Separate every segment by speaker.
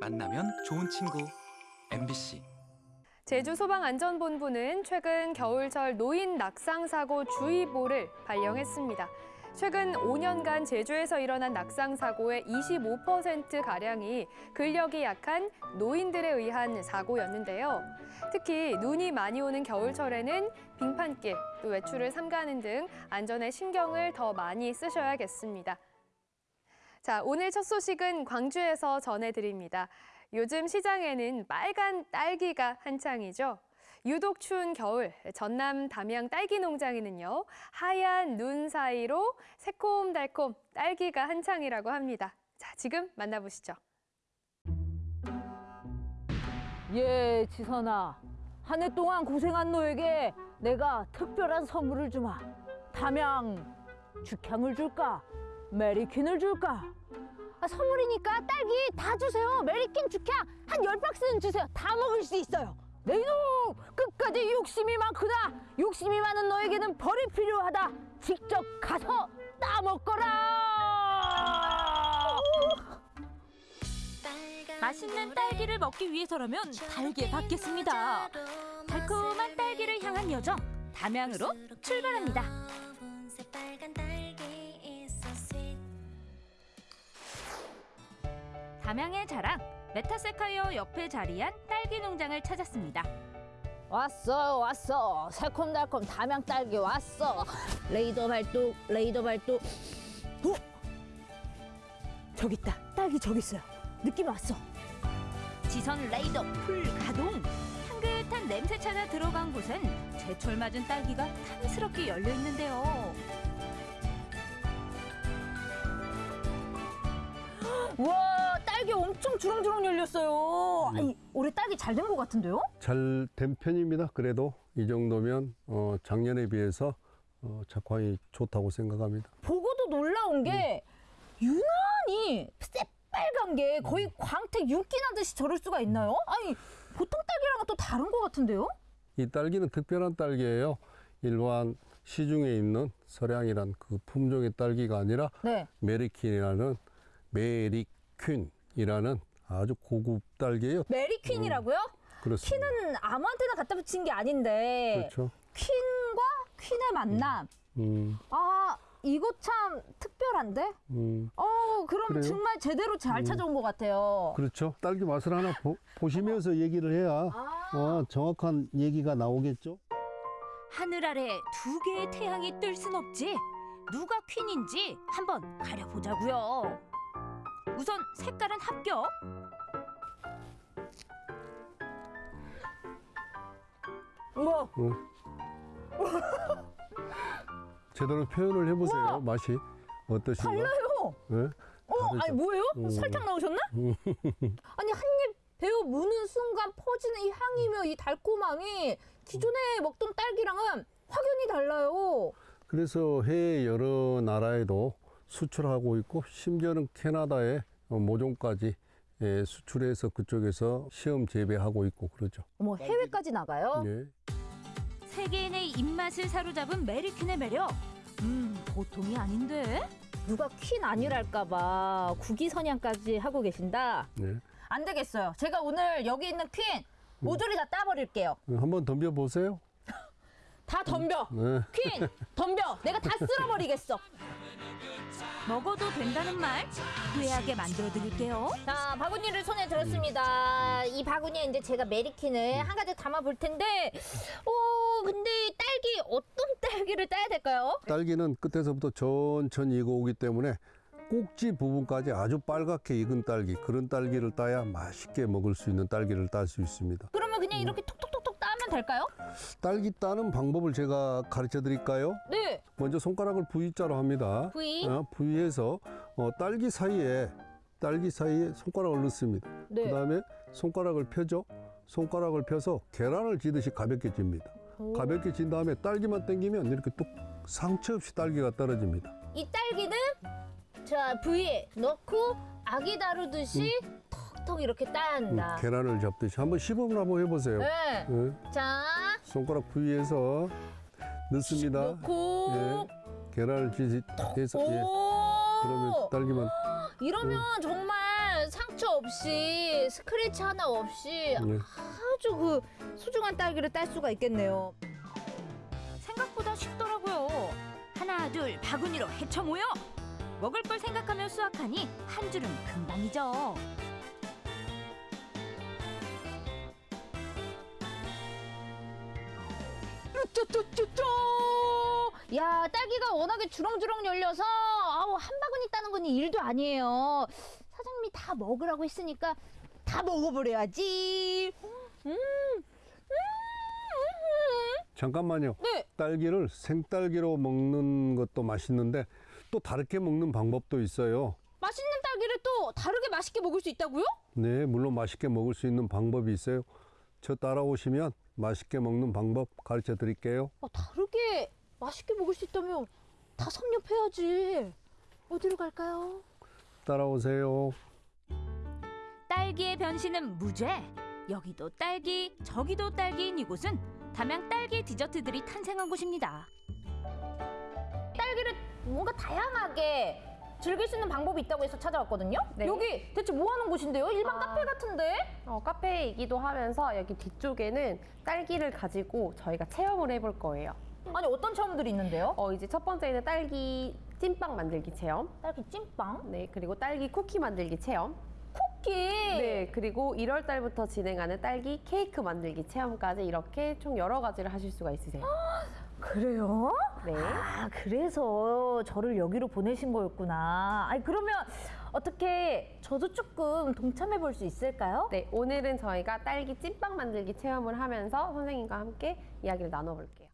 Speaker 1: 만나면 좋은 친구 MBC
Speaker 2: 제주소방안전본부는 최근 겨울철 노인 낙상 사고 주의보를 발령했습니다. 최근 5년간 제주에서 일어난 낙상 사고의 25% 가량이 근력이 약한 노인들에 의한 사고였는데요. 특히 눈이 많이 오는 겨울철에는 빙판길, 또 외출을 삼가는 등 안전에 신경을 더 많이 쓰셔야겠습니다. 자, 오늘 첫 소식은 광주에서 전해드립니다. 요즘 시장에는 빨간 딸기가 한창이죠. 유독 추운 겨울, 전남 담양 딸기 농장에는요, 하얀 눈 사이로 새콤달콤 딸기가 한창이라고 합니다. 자, 지금 만나보시죠.
Speaker 3: 예, 지선아. 한 해 동안 고생한 너에게 내가 특별한 선물을 주마. 담양 죽향을 줄까? 메리퀸을 줄까?
Speaker 4: 아, 선물이니까 딸기 다 주세요. 메리킨 죽향 한 열박스는 주세요. 다 먹을 수 있어요.
Speaker 3: 내 이놈! 끝까지 욕심이 많구나! 욕심이 많은 너에게는 벌이 필요하다! 직접 가서 따먹거라!
Speaker 5: 맛있는 딸기를 먹기 위해서라면 달게 받겠습니다. 달콤한 딸기를 향한 여정 담양으로 출발합니다. 담양의 자랑 메타세쿼이아 옆에 자리한 딸기 농장을 찾았습니다.
Speaker 3: 왔어, 왔어. 새콤달콤 담양 딸기 왔어. 레이더 발동, 레이더 발동. 어? 저기 있다. 딸기 저기 있어요. 느낌 왔어.
Speaker 5: 지선 레이더 풀 가동. 향긋한 냄새 찾아 들어간 곳엔 제철 맞은 딸기가 탐스럽게 열려 있는데요.
Speaker 3: 엄청 주렁주렁 열렸어요. 아니, 올해 딸기 잘된 것 같은데요?
Speaker 6: 잘 된 편입니다. 그래도 이 정도면 어, 작년에 비해서 어, 작황이 좋다고 생각합니다.
Speaker 3: 보고도 놀라운 게 유난히 새빨간 게 거의 광택 윤기 나듯이 저럴 수가 있나요? 아니 보통 딸기랑은 또 다른 것 같은데요?
Speaker 6: 이 딸기는 특별한 딸기예요. 일반 시중에 있는 설향이란 그 품종의 딸기가 아니라
Speaker 3: 네.
Speaker 6: 메리퀸이라는 메리퀸 이라는 아주 고급 딸기예요.
Speaker 3: 메리퀸이라고요?
Speaker 6: 그렇습니다.
Speaker 3: Queen은 아무한테나 갖다 붙인 게 아닌데
Speaker 6: 그렇죠.
Speaker 3: Queen과 퀸의 만남.
Speaker 6: 음,
Speaker 3: 아 이거 참 특별한데?
Speaker 6: 음,
Speaker 3: 어 그럼
Speaker 6: 그래요?
Speaker 3: 정말 제대로 잘
Speaker 6: 음.
Speaker 3: 찾아온 것 같아요.
Speaker 6: 그렇죠. 딸기 맛을 하나 보, 보시면서 얘기를 해야
Speaker 3: 아.
Speaker 6: 어, 정확한 얘기가 나오겠죠.
Speaker 5: 하늘 아래 두 개의 태양이 뜰 순 없지. 누가 퀸인지 한번 가려보자고요. 우선 색깔은 합격.
Speaker 3: 뭐
Speaker 6: 제대로 표현을 해보세요.
Speaker 3: 우와!
Speaker 6: 맛이 어떠신가?
Speaker 3: 달라요.
Speaker 6: 네?
Speaker 3: 어
Speaker 6: 다르죠?
Speaker 3: 아니 뭐예요?
Speaker 6: 음.
Speaker 3: 설탕 나오셨나? 아니 한입 베어 무는 순간 퍼지는 이 향이며 이 달콤함이 기존에 먹던 딸기랑은 확연히 달라요.
Speaker 6: 그래서 해외 여러 나라에도 수출하고 있고 심지어는 캐나다에 어, 모종까지 예, 수출해서 그쪽에서 시험 재배하고 있고 그러죠.
Speaker 3: 어머 해외까지 나가요?
Speaker 6: 예.
Speaker 5: 세계인의 입맛을 사로잡은 메리퀸의 매력. 음, 보통이 아닌데?
Speaker 3: 누가 퀸 아니랄까봐 국위선양까지 하고 계신다.
Speaker 6: 예.
Speaker 3: 안 되겠어요. 제가 오늘 여기 있는 퀸 모조리 다 따버릴게요.
Speaker 6: 한번 덤벼 보세요.
Speaker 3: 다 덤벼.
Speaker 6: 네.
Speaker 3: 퀸 덤벼. 내가 다 쓸어버리겠어.
Speaker 5: 먹어도 된다는 말 후회하게 만들어 드릴게요.
Speaker 4: 자, 바구니를 손에 들었습니다. 이 바구니에 이제 제가 메리킨을 한 가지 담아 볼 텐데, 어, 근데 딸기, 어떤 딸기를 따야 될까요?
Speaker 6: 딸기는 끝에서부터 천천히 익어오기 때문에 꼭지 부분까지 아주 빨갛게 익은 딸기 그런 딸기를 따야 맛있게 먹을 수 있는 딸기를 딸 수 있습니다.
Speaker 4: 그러면 그냥 이렇게 톡톡톡톡 따면 될까요?
Speaker 6: 딸기 따는 방법을 제가 가르쳐 드릴까요?
Speaker 4: 네.
Speaker 6: 먼저 손가락을 V자로 합니다.
Speaker 4: V.
Speaker 6: 어, V에서 어, 딸기 사이에 딸기 사이에 손가락을 넣습니다.
Speaker 3: 네.
Speaker 6: 그다음에 손가락을 펴죠. 손가락을 펴서 계란을 지듯이 가볍게 집니다. 가볍게 진 다음에 딸기만 당기면 이렇게 뚝 상처 없이 딸기가 떨어집니다.
Speaker 4: 이 딸기는 자, 부위에 넣고 아기 다루듯이 턱 턱 이렇게 따야
Speaker 6: 음,
Speaker 4: 한다.
Speaker 6: 계란을 잡듯이 한번 시범을 한번 해보세요.
Speaker 4: 네.
Speaker 6: 예,
Speaker 4: 자,
Speaker 6: 손가락 V에서 넣습니다.
Speaker 4: 넣고.
Speaker 6: 예, 계란을 지듯이 해서 예,
Speaker 4: 오.
Speaker 6: 그러면 딸기만
Speaker 4: 이러면 정말
Speaker 3: 상처 없이 스크래치 하나 없이
Speaker 6: 네.
Speaker 3: 아주 그 소중한 딸기를 딸 수가 있겠네요.
Speaker 5: 생각보다 쉽더라고요. 하나 둘 바구니로 헤쳐 모여. 먹을 걸 생각하며 수확하니 한 줄은 금방이죠.
Speaker 3: 뚜뚜뚜뚜. 야 딸기가 워낙에 주렁주렁 열려서 아우 한 바구니 따는 건 일도 아니에요. 사장님이 다 먹으라고 했으니까 다 먹어버려야지.
Speaker 6: 잠깐만요.
Speaker 3: 네.
Speaker 6: 딸기를 생딸기로 먹는 것도 맛있는데 또 다르게 먹는 방법도 있어요.
Speaker 3: 맛있는 딸기를 또 다르게 맛있게 먹을 수 있다고요?
Speaker 6: 네, 물론 맛있게 먹을 수 있는 방법이 있어요. 저 따라오시면 맛있게 먹는 방법 가르쳐 드릴게요.
Speaker 3: 아, 다르게 맛있게 먹을 수 있다면 다 섭렵해야지. 어디로 갈까요?
Speaker 6: 따라오세요.
Speaker 5: 딸기의 변신은 무죄. 여기도 딸기, 저기도 딸기인 이곳은 담양 딸기 디저트들이 탄생한 곳입니다.
Speaker 3: 딸기를 뭔가 다양하게 즐길 수 있는 방법이 있다고 해서 찾아왔거든요.
Speaker 2: 네.
Speaker 3: 여기 대체 뭐 하는 곳인데요? 일반
Speaker 7: 아.
Speaker 3: 카페 같은데?
Speaker 7: 어, 카페이기도 하면서 여기 뒤쪽에는 딸기를 가지고 저희가 체험을 해볼 거예요.
Speaker 3: 아니 어떤 체험들이 있는데요?
Speaker 7: 어, 이제 첫 번째는 딸기 찐빵 만들기 체험.
Speaker 3: 딸기 찐빵,
Speaker 7: 네, 그리고 딸기 쿠키 만들기 체험.
Speaker 3: 쿠키.
Speaker 7: 네, 그리고 1월 달부터 진행하는 딸기 케이크 만들기 체험까지 이렇게 총 여러 가지를 하실 수가 있으세요.
Speaker 3: 그래요?
Speaker 7: 네.
Speaker 3: 아 그래서 저를 여기로 보내신 거였구나. 아니 그러면 어떻게 저도 조금 동참해 볼 수 있을까요?
Speaker 7: 네, 오늘은 저희가 딸기 찐빵 만들기 체험을 하면서 선생님과 함께 이야기를 나눠볼게요.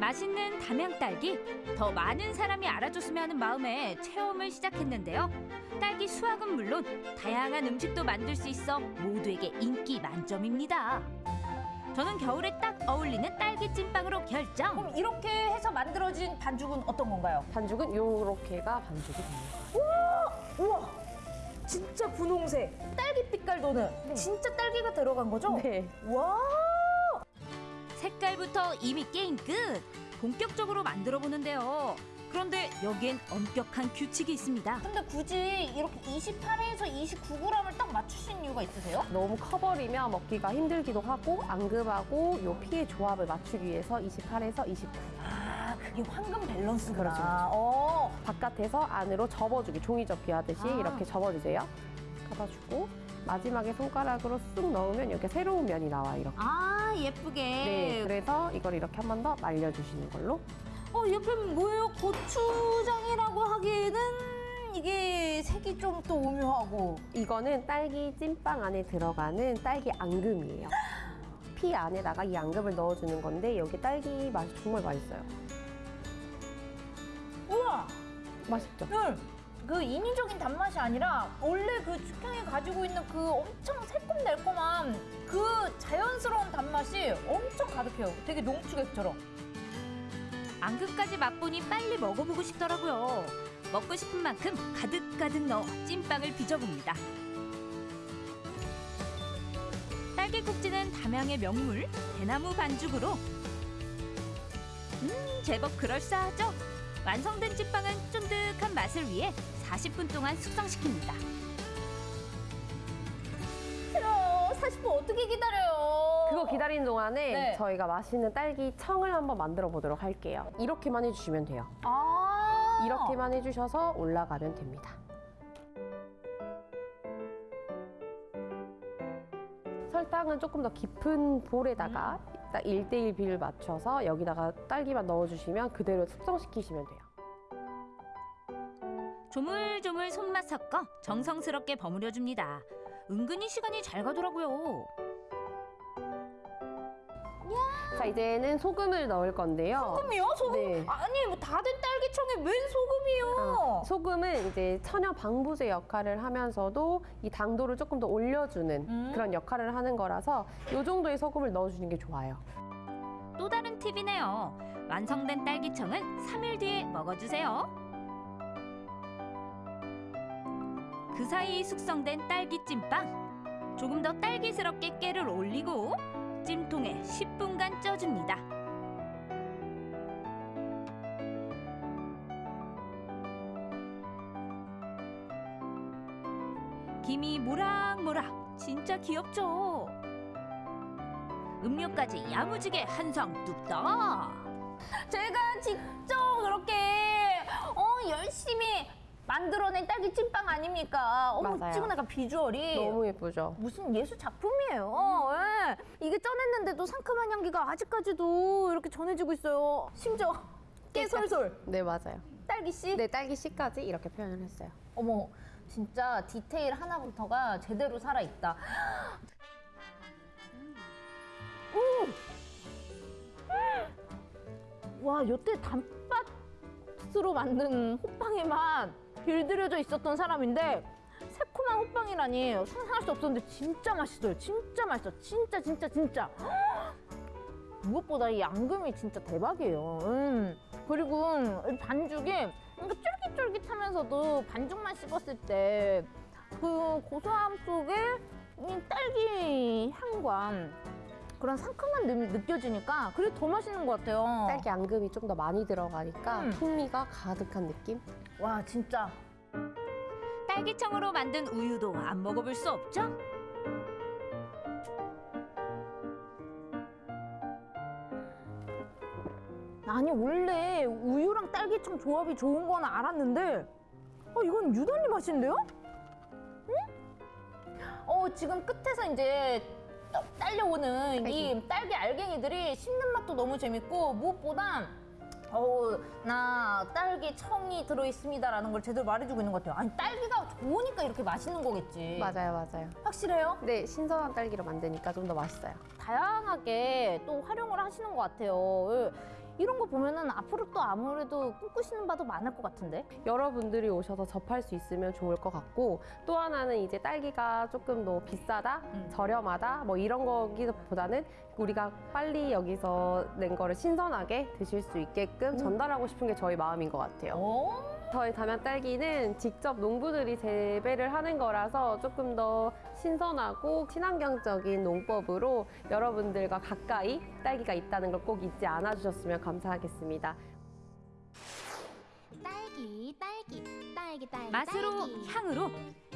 Speaker 5: 맛있는 담양 딸기 더 많은 사람이 알아줬으면 하는 마음에 체험을 시작했는데요. 딸기 수확은 물론 다양한 음식도 만들 수 있어 모두에게 인기 만점입니다. 저는 겨울에 딱 어울리는 딸기 찐빵으로 결정.
Speaker 3: 그럼 이렇게 해서 만들어진 반죽은 어떤 건가요?
Speaker 7: 반죽은 이렇게가 반죽이 됩니다.
Speaker 3: 우와 진짜 분홍색 딸기 빛깔 도는 진짜 딸기가 들어간 거죠?
Speaker 7: 네.
Speaker 3: 와
Speaker 5: 색깔부터 이미 게임 끝. 본격적으로 만들어 보는데요. 그런데 여기엔 엄격한 규칙이 있습니다.
Speaker 3: 근데 굳이 이렇게 28에서 29g을 딱 맞추신 이유가 있으세요?
Speaker 7: 너무 커버리면 먹기가 힘들기도 하고 앙금하고 요 피의 조합을 맞추기 위해서 28에서 29.
Speaker 3: 아 그게 황금 밸런스구나
Speaker 7: 그렇죠, 그렇죠.
Speaker 3: 어.
Speaker 7: 바깥에서 안으로 접어주기 종이 접기 하듯이
Speaker 3: 아.
Speaker 7: 이렇게 접어주세요. 접어주고 마지막에 손가락으로 쑥 넣으면 이렇게 새로운 면이 나와요. 이렇게.
Speaker 3: 아 예쁘게
Speaker 7: 네, 그래서 이걸 이렇게 한 번 더 말려주시는 걸로.
Speaker 3: 어 옆에 뭐예요? 고추장이라고 하기에는 이게 색이 좀 또 오묘하고
Speaker 7: 이거는 딸기 찐빵 안에 들어가는 딸기 앙금이에요. 피 안에다가 이 앙금을 넣어주는 건데 여기 딸기 맛이 정말 맛있어요.
Speaker 3: 우와
Speaker 7: 맛있죠?
Speaker 3: 네. 그 인위적인 단맛이 아니라 원래 그 축향이 가지고 있는 그 엄청 새콤달콤한 그 자연스러운 단맛이 엄청 가득해요. 되게 농축액처럼.
Speaker 5: 앙금까지 맛보니 빨리 먹어보고 싶더라고요. 먹고 싶은 만큼 가득가득 넣어 찐빵을 빚어봅니다. 딸기 국지는 담양의 명물 대나무 반죽으로 음 제법 그럴싸하죠? 완성된 찐빵은 쫀득한 맛을 위해 40분 동안 숙성시킵니다.
Speaker 3: 40분 어떻게 기다려요?
Speaker 7: 그거 기다리는 동안에
Speaker 3: 네.
Speaker 7: 저희가 맛있는 딸기 청을 한번 만들어 보도록 할게요. 이렇게만 해주시면 돼요.
Speaker 3: 아
Speaker 7: 이렇게만 해주셔서 올라가면 됩니다. 설탕은 조금 더 깊은 볼에다가 딱 1대1 비율 맞춰서 여기다가 딸기만 넣어주시면 그대로 숙성시키시면 돼요.
Speaker 5: 조물조물 손맛 섞어 정성스럽게 버무려줍니다. 은근히 시간이 잘 가더라고요.
Speaker 7: 자, 이제는 소금을 넣을 건데요.
Speaker 3: 소금이요? 소금?
Speaker 7: 네.
Speaker 3: 아니 뭐 다 된 딸기청에 웬 소금이요?
Speaker 7: 소금은 이제 천연 방부제 역할을 하면서도 이 당도를 조금 더 올려주는
Speaker 3: 음.
Speaker 7: 그런 역할을 하는 거라서 이 정도의 소금을 넣어주는 게 좋아요.
Speaker 5: 또 다른 팁이네요. 완성된 딸기청은 3일 뒤에 먹어주세요. 그 사이 숙성된 딸기 찐빵. 조금 더 딸기스럽게 깨를 올리고 찜통에 10분간 쪄줍니다. 김이 모락모락 진짜 귀엽죠. 음료까지 야무지게 한상 뚝딱.
Speaker 3: 제가 직접 그렇게 어 열심히 만들어낸 딸기 찐빵 아닙니까? 어머
Speaker 7: 맞아요.
Speaker 3: 찍은 약간 비주얼이
Speaker 7: 너무 예쁘죠?
Speaker 3: 무슨 예술 작품이에요. 예. 이게 쪄냈는데도 상큼한 향기가 아직까지도 이렇게 전해지고 있어요. 심지어 깨 솔솔
Speaker 7: 네, 맞아요.
Speaker 3: 딸기 씨.
Speaker 7: 네, 딸기 씨까지 이렇게 표현을 했어요.
Speaker 3: 어머 진짜 디테일 하나부터가 제대로 살아 있다. 와 여태 단팥으로 만든 호빵의 맛 길들여져 있었던 사람인데 새콤한 호빵이라니 상상할 수 없었는데 진짜 맛있어요. 진짜 맛있어. 진짜 진짜 진짜. 무엇보다 이 앙금이 진짜 대박이에요. 음. 그리고 이 반죽이 뭔가 쫄깃쫄깃하면서도 반죽만 씹었을 때 그 고소함 속에 이 딸기 향과 그런 상큼한 느, 느껴지니까 그게 더 맛있는 것 같아요.
Speaker 7: 딸기 앙금이 좀 더 많이 들어가니까
Speaker 3: 음.
Speaker 7: 풍미가 가득한 느낌?
Speaker 3: 와 진짜
Speaker 5: 딸기청으로 만든 우유도 안 먹어볼 수 없죠?
Speaker 3: 아니 원래 우유랑 딸기청 조합이 좋은 건 알았는데 어 이건 유달리 맛있는데요? 응? 어 지금 끝에서 이제 떠- 딸려오는 이 딸기 알갱이들이 씹는 맛도 너무 재밌고 무엇보다 어나 딸기 청이 들어 있습니다 라는 걸 제대로 말해주고 있는 것 같아요. 아니 딸기가 좋으니까 이렇게 맛있는 거겠지.
Speaker 7: 맞아요, 맞아요.
Speaker 3: 확실해요?
Speaker 7: 네, 신선한 딸기로 만드니까 좀 더 맛있어요.
Speaker 3: 다양하게 또 활용을 하시는 것 같아요. 예. 이런 거 보면은 앞으로 또 아무래도 꿈꾸시는 바도 많을 것 같은데.
Speaker 7: 여러분들이 오셔서 접할 수 있으면 좋을 것 같고 또 하나는 이제 딸기가 조금 더 비싸다,
Speaker 3: 음.
Speaker 7: 저렴하다 뭐 이런 거기보다는 우리가 빨리 여기서 낸 거를 신선하게 드실 수 있게끔 전달하고 싶은 게 저희 마음인 것 같아요.
Speaker 3: 오.
Speaker 7: 저희 담양 딸기는 직접 농부들이 재배를 하는 거라서 조금 더 신선하고 친환경적인 농법으로 여러분들과 가까이 딸기가 있다는 걸 꼭 잊지 않아 주셨으면 감사하겠습니다.
Speaker 8: 딸기 딸기 딸기 딸기
Speaker 5: 맛으로
Speaker 8: 딸기.
Speaker 5: 향으로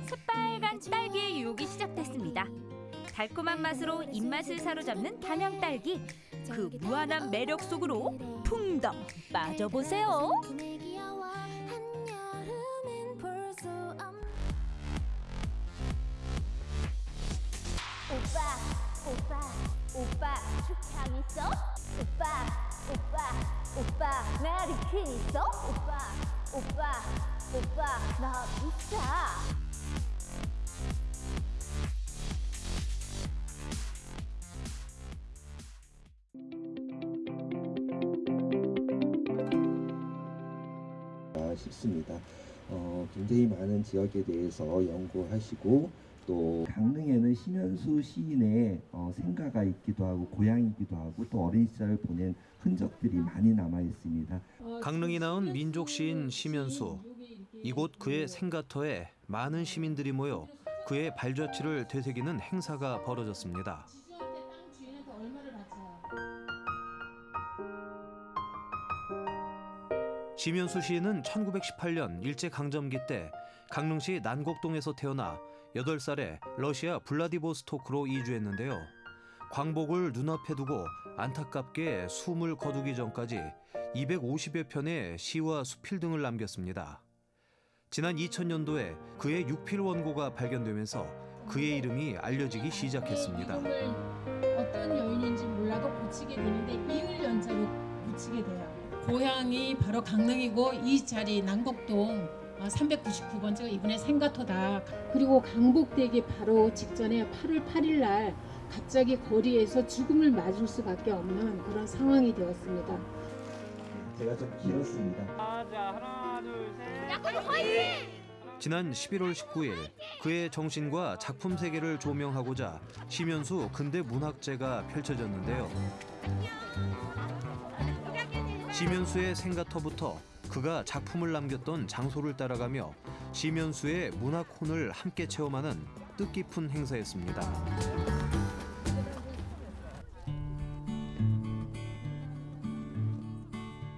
Speaker 5: 새빨간 딸기의 유혹이 시작됐습니다. 달콤한 맛으로 입맛을 사로잡는 담양 딸기. 그 무한한 매력 속으로 풍덩 빠져보세요.
Speaker 3: 오빠, 오빠, 오빠, 축향 있어? 오빠, 오빠, 오빠, 메리킨 있어? 오빠, 오빠, 오빠, 나 비싸.
Speaker 9: 싶습니다. 어, 굉장히 많은 지역에 대해서 연구하시고 또 강릉에는 심현수 시인의 어, 생가가 있기도 하고 고향이기도 하고 또 어린 시절을 보낸 흔적들이 많이 남아 있습니다.
Speaker 10: 강릉이 낳은 민족 시인 심연수. 이곳 그의 생가터에 많은 시민들이 모여 그의 발자취를 되새기는 행사가 벌어졌습니다. 심연수 시인은 1918년 일제강점기 때 강릉시 난곡동에서 태어나 8살에 러시아 블라디보스토크로 이주했는데요. 광복을 눈앞에 두고 안타깝게 숨을 거두기 전까지 250여 편의 시와 수필 등을 남겼습니다. 지난 2000년도에 그의 육필 원고가 발견되면서 그의 이름이 알려지기 시작했습니다.
Speaker 11: 어떤 요인인지 몰라도 붙이게 되는데 이을 연자로 붙이게 돼요. 고향이 바로 강릉이고 이 자리 난곡동 399번째가 이분의 생가토다. 그리고 강복되기 바로 직전에 8월 8일 날 갑자기 거리에서 죽음을 맞을 수밖에 없는 그런 상황이 되었습니다.
Speaker 9: 제가 좀 길었습니다.
Speaker 10: 지난 11월 19일 그의 정신과 작품 세계를 조명하고자 심연수 근대 문학제가 펼쳐졌는데요. 심연수의 생가터부터 그가 작품을 남겼던 장소를 따라가며 심연수의 문학혼을 함께 체험하는 뜻깊은 행사였습니다.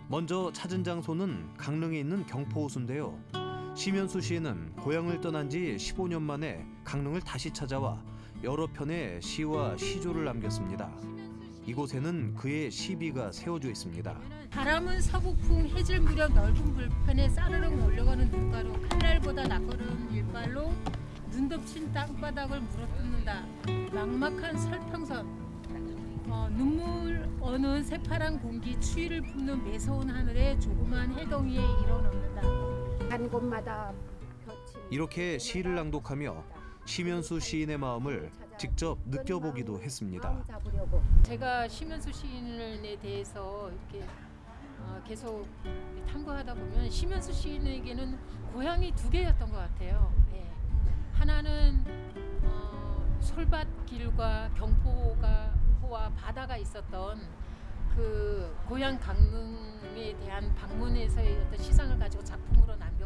Speaker 10: 먼저 찾은 장소는 강릉에 있는 경포호수인데요. 심현수 시인은 고향을 떠난 지 15년 만에 강릉을 다시 찾아와 여러 편의 시와 시조를 남겼습니다. 이곳에는 그의 시비가 세워져 있습니다.
Speaker 11: 바람은 서북풍 해질 무렵 넓은 불편에 싸르륵 몰려가는 눈가로 칼날보다 낯거른 일발로 눈 덮친 땅바닥을 물어뜯는다. 막막한 설평선 어, 눈물 어는 새파란 공기 추위를 뿜는 매서운 하늘에 조그만 해덩이에 일어놓는다.
Speaker 12: 간 곳마다
Speaker 10: 이렇게 시를 낭독하며 심현수 시인의 마음을 직접 느껴보기도 했습니다.
Speaker 11: 제가 심현수 시인에 대해서 이렇게 어, 계속 탐구하다 보면 심현수 시인에게는 고향이 두 개였던 것 같아요. 예. 하나는 어, 솔밭길과 경포가 바다가 있었던 그 고향 강릉에 대한 방문에서의 어떤 시상을 가지고 작품으로 남겼고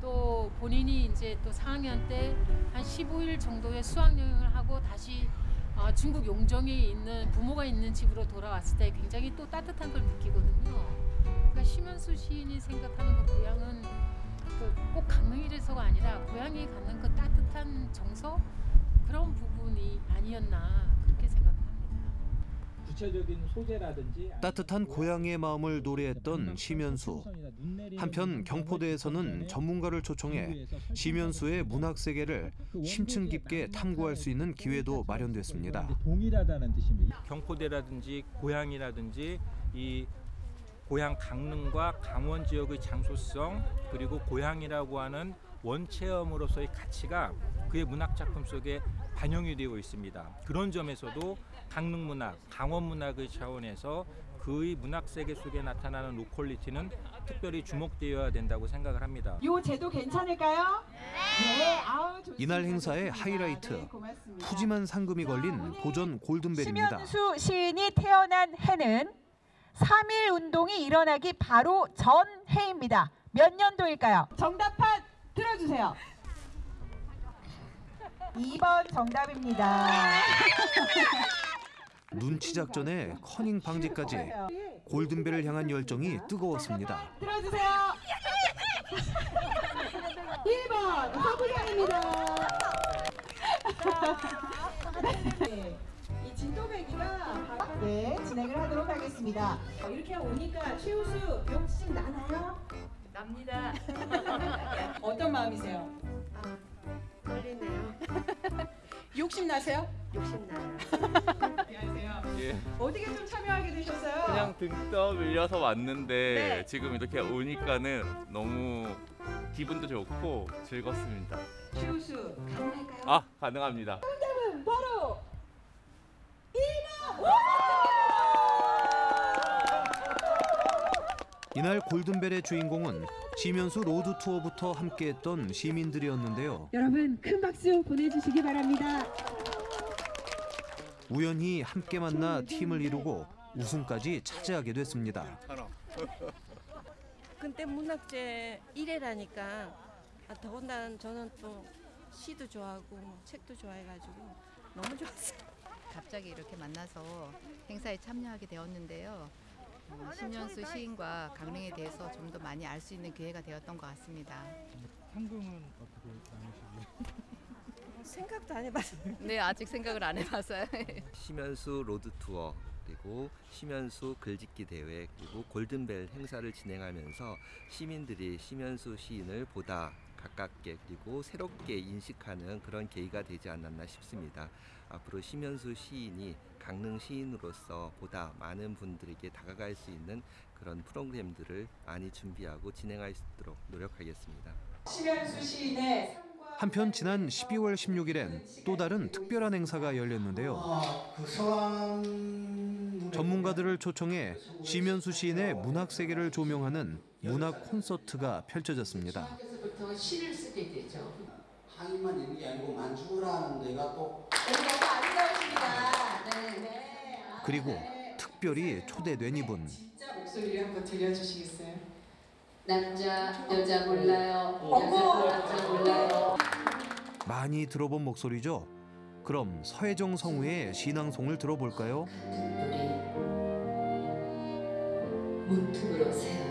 Speaker 11: 또 본인이 이제 또 4학년 때 한 15일 정도의 수학 여행을 하고 다시 어, 중국 용정에 있는 부모가 있는 집으로 돌아왔을 때 굉장히 또 따뜻한 걸 느끼거든요. 그러니까 심현수 시인이 생각하는 그 고향은 그 꼭 강릉이라서가 아니라 고향이 갖는 그 따뜻한 정서 그런 부분이 아니었나.
Speaker 13: 구체적인 소재라든지
Speaker 10: 따뜻한 고향의 마음을 노래했던 심현수. 한편 경포대에서는 전문가를 초청해 심현수의 문학 세계를 심층 깊게 탐구할 수 있는 기회도 마련됐습니다.
Speaker 13: 동일하다는 뜻입니다. 경포대라든지 고향이라든지 이 고향 강릉과 강원 지역의 장소성 그리고 고향이라고 하는 원체험으로서의 가치가 그의 문학 작품 속에 반영이 되어 있습니다. 그런 점에서도 강릉 문학, 강원 문학의 차원에서 그의 문학 세계 속에 나타나는 로컬리티는 특별히 주목되어야 된다고 생각을 합니다.
Speaker 14: 요 제도 괜찮을까요? 네. 아우 좋습니다.
Speaker 10: 이날 행사의. 하이라이트
Speaker 14: 네.
Speaker 10: 푸짐한 상금이 걸린 도전 골든벨입니다.
Speaker 14: 심현수 시인이 태어난 해는 3.1 운동이 일어나기 바로 전 해입니다. 몇 년도일까요? 정답판 들어주세요. 2번 정답입니다.
Speaker 10: 눈치 작전에 커닝 방지까지 골든벨을 향한 열정이 뜨거웠습니다.
Speaker 14: 들어주세요. 1번 서부장입니다. 네, 이 진또배기가 네 진행을 하도록 하겠습니다. 어, 이렇게 오니까 최우수 욕심 나나요? 납니다. 어떤 마음이세요?
Speaker 12: 떨리네요.
Speaker 14: 욕심 나세요?
Speaker 12: 욕심 나요.
Speaker 14: 안녕하세요.
Speaker 15: 예,
Speaker 14: 어떻게 좀 참여하게 되셨어요?
Speaker 15: 그냥 등 떠밀려서 왔는데
Speaker 14: 네.
Speaker 15: 지금 이렇게 오니까는 너무 기분도 좋고 즐겁습니다.
Speaker 14: 최우수 가능할까요?
Speaker 15: 아 가능합니다.
Speaker 14: 정답은 바로 1번!
Speaker 10: 이날 골든벨의 주인공은 심연수 road tour부터 함께했던 시민들이었는데요.
Speaker 14: 여러분 큰 박수 보내주시기 바랍니다.
Speaker 10: 우연히 함께 만나 팀을 이루고 우승까지 차지하게 됐습니다.
Speaker 12: 근데 문학제 1회라니까 아, 더군다나 저는 또 시도 좋아하고 뭐 책도 좋아해가지고 너무 좋았어요.
Speaker 16: 갑자기 이렇게 만나서 행사에 참여하게 되었는데요. 어, 심연수 시인과 강릉에 대해서 좀 더 많이 알 수 있는 기회가 되었던 것 같습니다.
Speaker 13: 상금은 어떻게 나누시고요?
Speaker 12: 생각도 안 해봤어요.
Speaker 16: 네, 아직 생각을 안 해봤어요.
Speaker 17: 심연수 road tour 그리고 심연수 글짓기 대회 그리고 골든벨 행사를 진행하면서 시민들이 심연수 시인을 보다 가깝게 그리고 새롭게 인식하는 그런 계기가 되지 않았나 싶습니다. 앞으로 심연수 시인이 강릉 시인으로서 보다 많은 분들에게 다가갈 수 있는 그런 프로그램들을 많이 준비하고 진행할 수 있도록 노력하겠습니다.
Speaker 14: 심현수 시인의
Speaker 10: 한편 지난 12월 16일엔 또 다른 특별한 행사가 열렸는데요. 전문가들을 초청해 심현수 시인의 문학 세계를 조명하는 문학 콘서트가 펼쳐졌습니다.
Speaker 18: 부터 시를 쓰게 되죠. 한인만 있는 게 아니고 만주라는 데가 또
Speaker 14: 너무 아름다우십니다. 네, 네.
Speaker 10: 그리고 특별히 초대된 이분
Speaker 18: 진짜 목소리를 한번 들려주시겠어요?
Speaker 12: 남자 여자 몰라요.
Speaker 14: 어머!
Speaker 12: 남자 몰라요.
Speaker 10: 많이 들어본 목소리죠. 그럼 서혜정 성우의 신앙송을 들어볼까요?
Speaker 12: 문틈으로 새어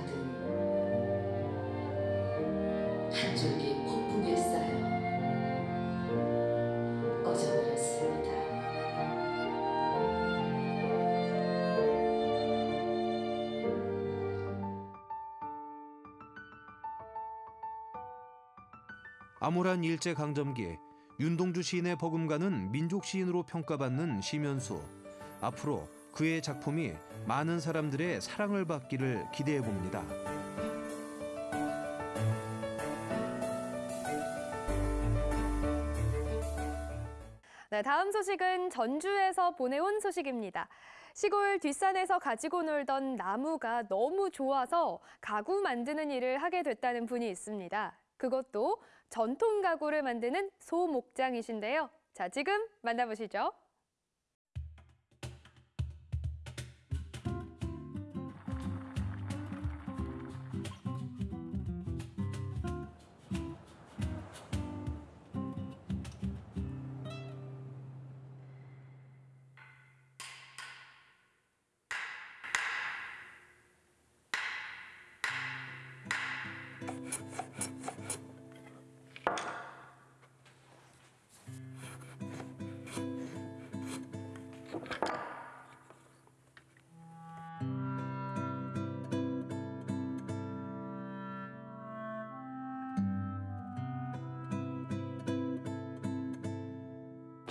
Speaker 10: 암울한 일제 강점기 윤동주 시인의 버금가는 민족 시인으로 평가받는 심연수. 앞으로 그의 작품이 많은 사람들의 사랑을 받기를 기대해 봅니다.
Speaker 2: 네, 다음 소식은 전주에서 보내온 소식입니다. 시골 뒷산에서 가지고 놀던 나무가 너무 좋아서 가구 만드는 일을 하게 됐다는 분이 있습니다. 그것도 전통 가구를 만드는 소목장이신데요. 자, 지금 만나보시죠.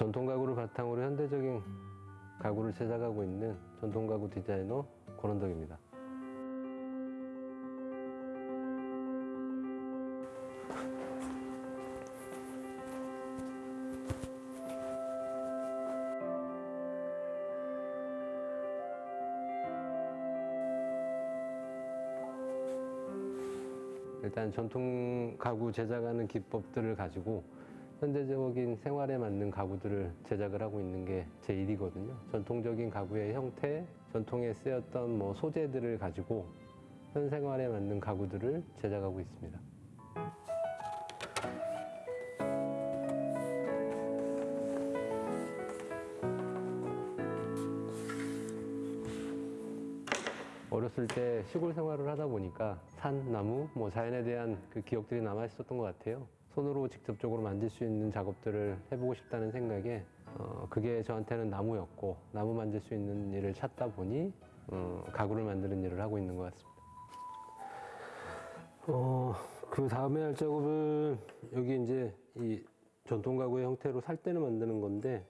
Speaker 19: 전통 가구를 바탕으로 현대적인 가구를 제작하고 있는 전통 가구 디자이너 권원덕입니다. 일단 전통 가구 제작하는 기법들을 가지고 현대적인 생활에 맞는 가구들을 제작을 하고 있는 게 제 일이거든요. 전통적인 가구의 형태, 전통에 쓰였던 뭐 소재들을 가지고 현 생활에 맞는 가구들을 제작하고 있습니다. 어렸을 때 시골 생활을 하다 보니까 산, 나무, 뭐 자연에 대한 그 기억들이 남아 있었던 것 같아요. 손으로 직접적으로 만질 수 있는 작업들을 해보고 싶다는 생각에 어, 그게 저한테는 나무였고 나무 만질 수 있는 일을 찾다 보니 어, 가구를 만드는 일을 하고 있는 것 같습니다. 어, 그 다음에 할 작업은 여기 이제 이 전통 가구의 형태로 살대를 만드는 건데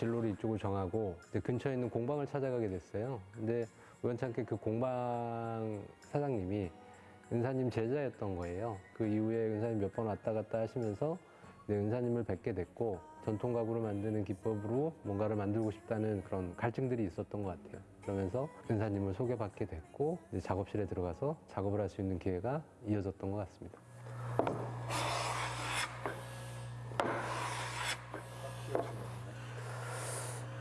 Speaker 19: 진로를 이쪽을 정하고 근처에 있는 공방을 찾아가게 됐어요. 근데 우연찮게 그 공방 사장님이 은사님 제자였던 거예요. 그 이후에 은사님 몇 번 왔다 갔다 하시면서 이제 은사님을 뵙게 됐고 전통 가구를 만드는 기법으로 뭔가를 만들고 싶다는 그런 갈증들이 있었던 것 같아요. 그러면서 은사님을 소개받게 됐고 작업실에 들어가서 작업을 할 수 있는 기회가 이어졌던 것 같습니다.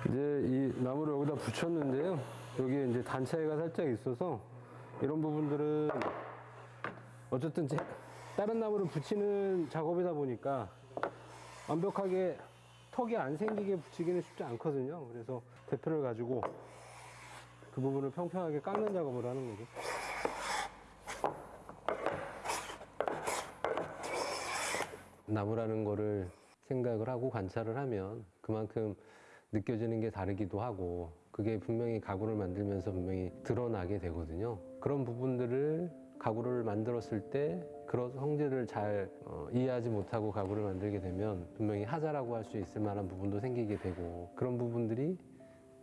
Speaker 19: 이제 이 나무를 여기다 붙였는데요. 여기 이제 단 차이가 살짝 있어서 이런 부분들은 어쨌든 제 다른 나무를 붙이는 작업이다 보니까 완벽하게 턱이 안 생기게 붙이기는 쉽지 않거든요. 그래서 대표를 가지고 그 부분을 평평하게 깎는 작업을 하는 거죠. 나무라는 거를 생각을 하고 관찰을 하면 그만큼 느껴지는 게 다르기도 하고 그게 분명히 가구를 만들면서 분명히 드러나게 되거든요. 그런 부분들을 가구를 만들었을 때 그런 성질을 잘 어, 이해하지 못하고 가구를 만들게 되면 분명히 하자라고 할 수 있을 만한 부분도 생기게 되고 그런 부분들이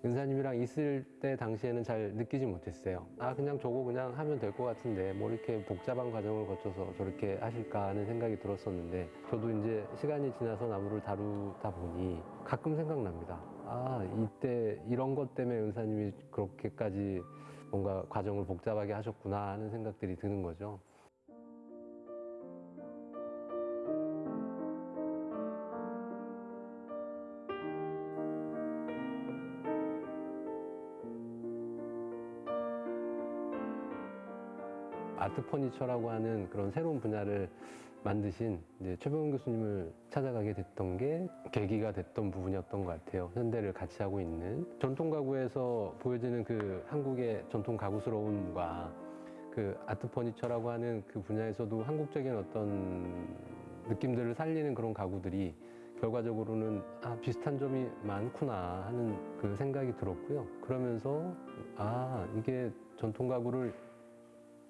Speaker 19: 은사님이랑 있을 때 당시에는 잘 느끼지 못했어요. 아 그냥 저거 그냥 하면 될 것 같은데 뭐 이렇게 복잡한 과정을 거쳐서 저렇게 하실까 하는 생각이 들었었는데 저도 이제 시간이 지나서 나무를 다루다 보니 가끔 생각납니다. 아 이때 이런 것 때문에 은사님이 그렇게까지 뭔가 과정을 복잡하게 하셨구나 하는 생각들이 드는 거죠. 아트 퍼니처라고 하는 그런 새로운 분야를 만드신 이제 최병훈 교수님을 찾아가게 됐던 게 계기가 됐던 부분이었던 것 같아요. 현대를 같이 하고 있는 전통 가구에서 보여지는 그 한국의 전통 가구스러움과 그 아트 퍼니처라고 하는 그 분야에서도 한국적인 어떤 느낌들을 살리는 그런 가구들이 결과적으로는 아 비슷한 점이 많구나 하는 그 생각이 들었고요. 그러면서 아 이게 전통 가구를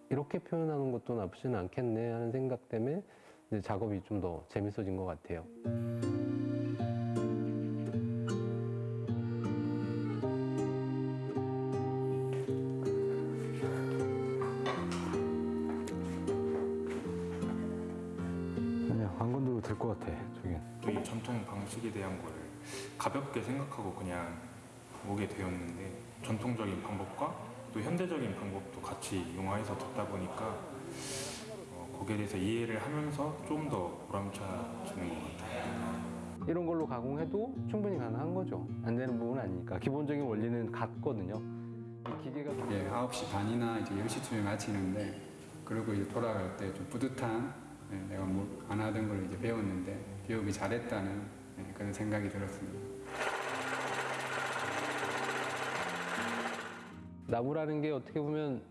Speaker 19: 이렇게 표현하는 것도 나쁘지는 않겠네 하는 생각 때문에 이제 작업이 좀 더 재밌어진 것 같아요.
Speaker 20: 아니야 안 건드려도 될 것 같아 저긴
Speaker 21: 이 전통 방식에 대한 거를 가볍게 생각하고 그냥 오게 되었는데 전통적인 방법과 또 현대적인 방법도 같이 융화해서 듣다 보니까 어, 거기에 대해서 이해를 하면서 좀 더 보람차지는 것 같아요.
Speaker 19: 이런 걸로 가공해도 충분히 가능한 거죠. 안 되는 부분은 아니니까 기본적인 원리는 같거든요. 이 기계가
Speaker 22: 예, 9시 반이나 이제 10시쯤에 마치는데 그리고 이제 돌아갈 때 좀 뿌듯한 예, 내가 뭐안 하던 걸 이제 배웠는데 배우기 잘했다는 예, 그런 생각이 들었습니다.
Speaker 19: 나무라는 게 어떻게 보면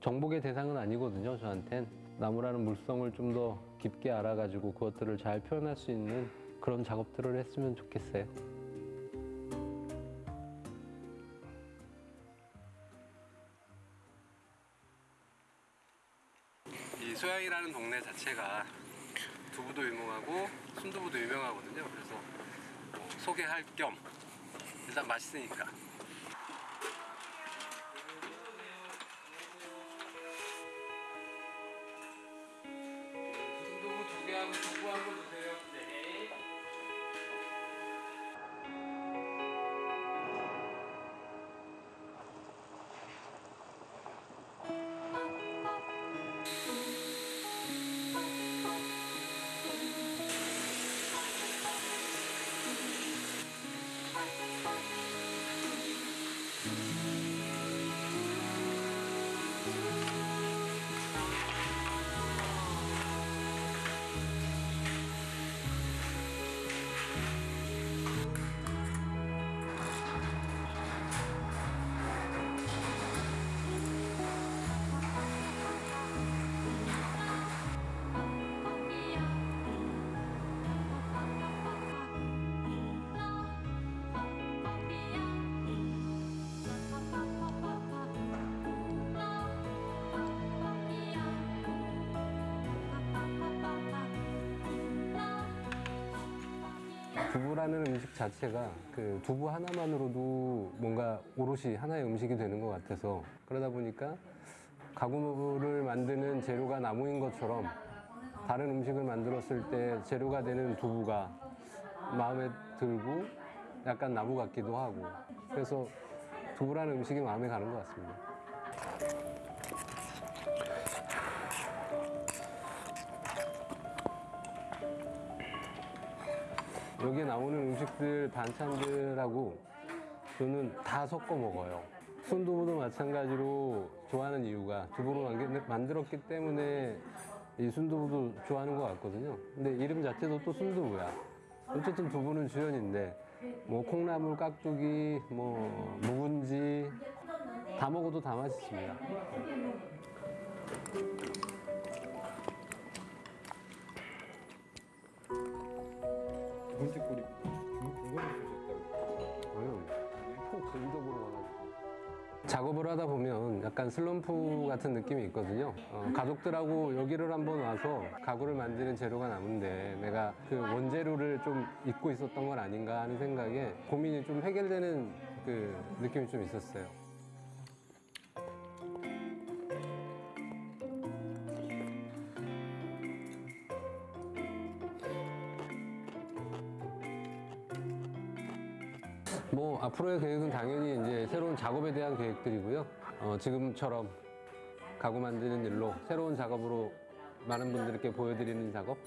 Speaker 19: 정복의 대상은 아니거든요. 저한텐 나무라는 물성을 좀 더 깊게 알아가지고 그것들을 잘 표현할 수 있는 그런 작업들을 했으면 좋겠어요. 이 소양이라는 동네 자체가 두부도 유명하고 순두부도 유명하거든요. 그래서 소개할 겸 일단 맛있으니까. 두부라는 음식 자체가 그 두부 하나만으로도 뭔가 오롯이 하나의 음식이 되는 것 같아서 그러다 보니까 가구를 만드는 재료가 나무인 것처럼 다른 음식을 만들었을 때 재료가 되는 두부가 마음에 들고 약간 나무 같기도 하고 그래서 두부라는 음식이 마음에 가는 것 같습니다. 여기에 나오는 음식들 반찬들하고 저는 다 섞어 먹어요. 순두부도 마찬가지로 좋아하는 이유가 두부로 만들- 만들었기 때문에 이 순두부도 좋아하는 것 같거든요. 근데 이름 자체도 또 순두부야. 어쨌든 두부는 주연인데 뭐 콩나물, 깍두기, 뭐 묵은지 다 먹어도 다 맛있습니다.
Speaker 22: 번째 꼴이 중국어를 쓰셨다고.
Speaker 19: 푹 의도보러 와가지고. 작업을 하다 보면 약간 슬럼프 같은 느낌이 있거든요. 어, 가족들하고 여기를 한번 와서 가구를 만드는 재료가 남은데 내가 그 원재료를 좀 잊고 있었던 건 아닌가 하는 생각에 고민이 좀 해결되는 그 느낌이 좀 있었어요. 뭐 앞으로의 계획은 당연히 이제 새로운 작업에 대한 계획들이고요. 어, 지금처럼 가구 만드는 일로 새로운 작업으로 많은 분들께 보여드리는 작업.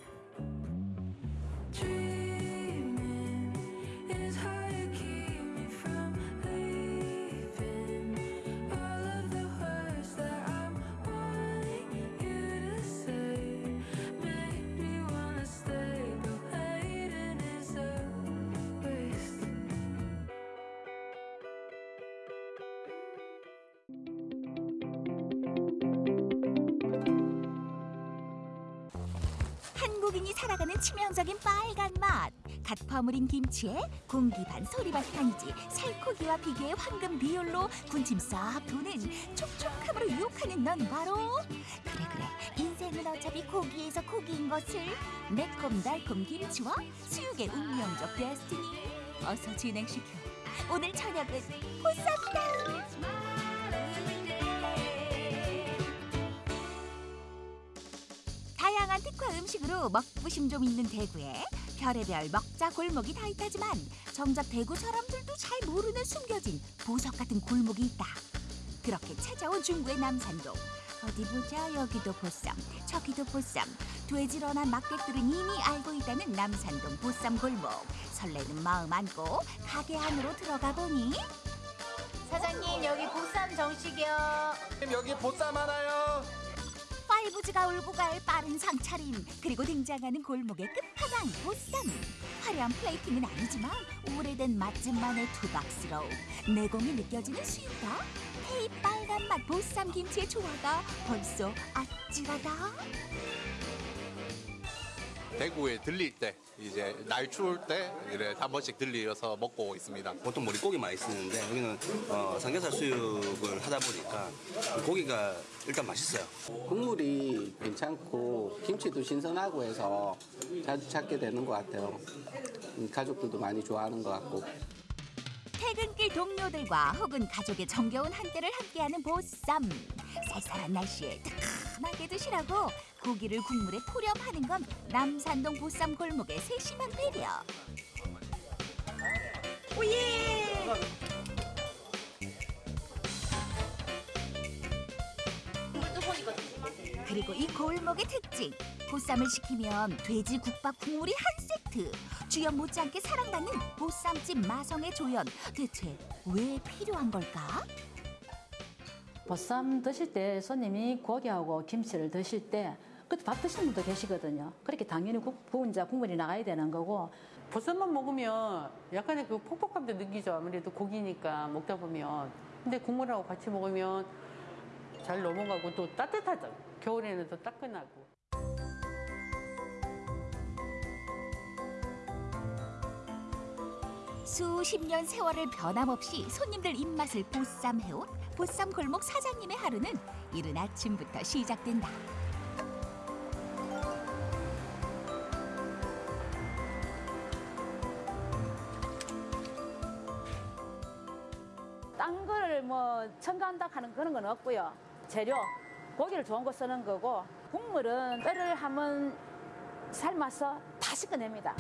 Speaker 23: 갓 버무린 김치에 공기 반 소리 반 간이지 살코기와 비계의 황금 비율로 군침 싹 도는 촉촉함으로 유혹하는 넌 바로 그래 그래. 인생은 어차피 고기에서 고기인 것을 매콤달콤 김치와 수육의 운명적 데스티니. 어서 진행시켜. 오늘 저녁은 보쌈다. 다양한 특화 음식으로 먹부심 좀 있는 대구에 별의별 먹자 골목이 다 있다지만 정작 대구 사람들도 잘 모르는 숨겨진 보석 같은 골목이 있다. 그렇게 찾아온 중구의 남산동. 어디 보자 여기도 보쌈 저기도 보쌈 돼지런한 막객들은 이미 알고 있다는 남산동 보쌈 골목 설레는 마음 안고 가게 안으로 들어가 보니
Speaker 3: 사장님 여기 보쌈 정식이요.
Speaker 24: 여기 보쌈 하나요.
Speaker 23: 파이브즈가 울고 갈 빠른 상차림 그리고 등장하는 골목의 끝판왕 보쌈. 화려한 플레이팅은 아니지만 오래된 맛집만의 투박스러움. 내공이 느껴지는 수육과 헤이 빨간 맛 보쌈 김치의 조화가 벌써 아찔하다
Speaker 24: 대구에 들릴 때 이제 날 추울 때 이래 한 번씩 들리어서 먹고 있습니다.
Speaker 25: 보통 머릿고기 많이 쓰는데 여기는 어, 삼겹살 수육을 하다 보니까 고기가 일단 맛있어요.
Speaker 26: 국물이 괜찮고 김치도 신선하고 해서 자주 찾게 되는 것 같아요. 음, 가족들도 많이 좋아하는 것 같고.
Speaker 23: 퇴근길 동료들과 혹은 가족의 정겨운 한때를 함께하는 보쌈 쌀쌀한 날씨에 뜨끈하게 드시라고 고기를 국물에 포렴하는 건 남산동 보쌈 골목의 세심한 배려. 오예! 그리고 이 골목의 특징 보쌈을 시키면 돼지 국밥 국물이 한 세트. 주연 못지않게 사랑받는 보쌈집 마성의 조연. 대체 왜 필요한 걸까?
Speaker 27: 보쌈 드실 때 손님이 고기하고 김치를 드실 때 그때 밥 드시는 분도 계시거든요. 그렇게 당연히 국, 부은 자 국물이 나가야 되는 거고
Speaker 28: 보쌈만 먹으면 약간의 그 퍽퍽함도 느끼죠. 아무래도 고기니까 먹다 보면. 근데 국물하고 같이 먹으면 잘 넘어가고 또 따뜻하죠. 겨울에는 또 따끈하고.
Speaker 23: 수십 년 세월을 변함없이 손님들 입맛을 보쌈해온 보쌈 골목 사장님의 하루는 이른 아침부터 시작된다.
Speaker 27: 뭐 첨가한다 하는 그런 건 없고요. 재료 고기를 좋은 거 쓰는 거고 국물은 뼈를 한번 삶아서 다 씻어냅니다.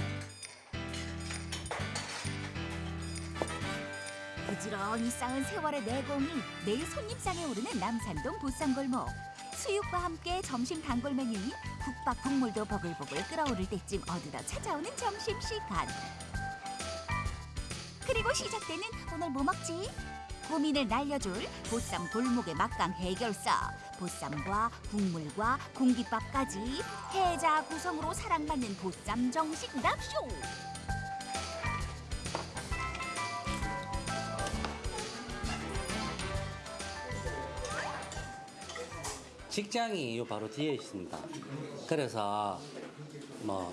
Speaker 23: 부지런히 쌓은 세월의 내공이 매일 손님상에 오르는 남산동 보쌈골목. 수육과 함께 점심 단골 메뉴인 국밥 국물도 보글보글 끓어오를 때쯤 어디다 찾아오는 점심시간. 그리고 시작되는 오늘 뭐 먹지? 고민을 날려줄 보쌈 골목의 막강 해결사. 보쌈과 국물과 공깃밥까지 해자 구성으로 사랑받는 보쌈 정식 납쇼.
Speaker 29: 직장이 요 바로 뒤에 있습니다. 그래서 뭐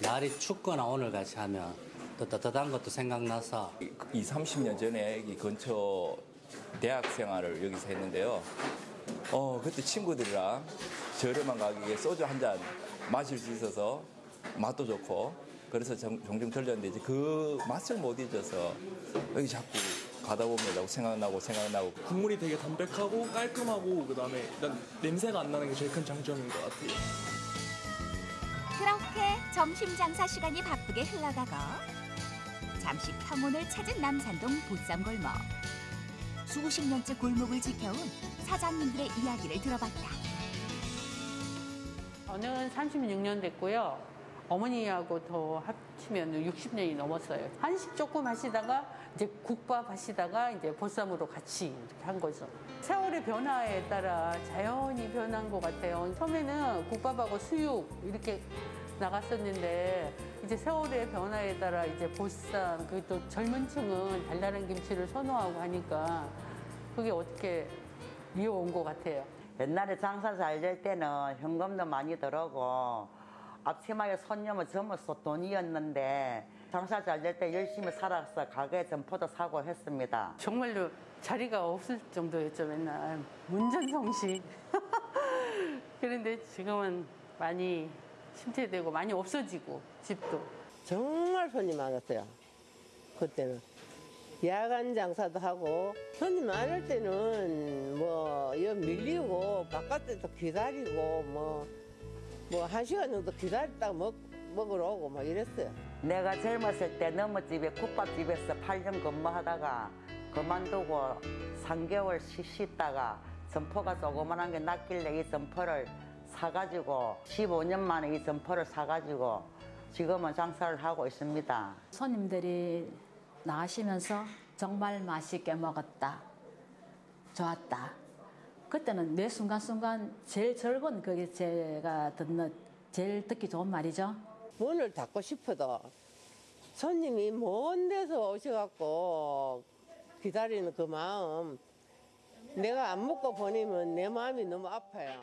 Speaker 29: 날이 춥거나 오늘 같이 하면 또 따뜻한 것도 생각나서
Speaker 30: 2, 30년 전에 이 근처 대학 생활을 여기서 했는데요. 어, 그때 친구들이랑 저렴한 가격에 소주 한 잔 마실 수 있어서 맛도 좋고 그래서 정- 종종 들렸는데 이제 그 맛을 못 잊어서 여기 자꾸 가다 보면 자꾸 생각나고 생각나고
Speaker 31: 국물이 되게 담백하고 깔끔하고 그다음에 일단 냄새가 안 나는 게 제일 큰 장점인 것 같아요.
Speaker 23: 그렇게 점심 장사 시간이 바쁘게 흘러가고 잠시 평온을 찾은 남산동 보쌈골목. 수십 년째 골목을 지켜온 사장님들의 이야기를 들어봤다.
Speaker 28: 저는 36년 됐고요. 어머니하고 더 합치면 60년이 넘었어요. 한식 조금 하시다가 이제 국밥 하시다가 이제 보쌈으로 같이 한 거죠. 세월의 변화에 따라 자연히 변한 것 같아요. 처음에는 국밥하고 수육 이렇게 나갔었는데 이제 세월의 변화에 따라 이제 보쌈 그리고 또 젊은 층은 달달한 김치를 선호하고 하니까 그게 어떻게 이어온 것 같아요.
Speaker 32: 옛날에 장사 잘 될 때는 현금도 많이 들어오고
Speaker 33: 앞치마에 손님은 전부 돈이었는데 장사 잘 될 때 열심히 살아서 가게 점포도 사고 했습니다.
Speaker 28: 정말로 자리가 없을 정도였죠 맨날 문전성시 그런데 지금은 많이 침체되고 많이 없어지고 집도
Speaker 34: 정말 손님 많았어요. 그때는. 야간 장사도 하고 손님 많을 때는 뭐여 밀리고 바깥에서 기다리고 뭐뭐 한 시간 정도 기다렸다가 먹, 먹으러 오고 막 이랬어요.
Speaker 33: 내가 젊었을 때 너머집에 국밥집에서 8년 근무하다가 그만두고 3개월 쉬- 쉬다가 점포가 조그만한 게 낫길래 이 점포를 사가지고 15년 만에 이 점포를 사가지고 지금은 장사를 하고 있습니다.
Speaker 27: 손님들이 나가시면서 정말 맛있게 먹었다. 좋았다. 그때는 매 순간순간 제일 즐거운 그게 제가 듣는 제일 듣기 좋은 말이죠.
Speaker 34: 문을 닫고 싶어도 손님이 먼 데서 오셔갖고 기다리는 그 마음 내가 안 먹고 보내면 내 마음이 너무 아파요.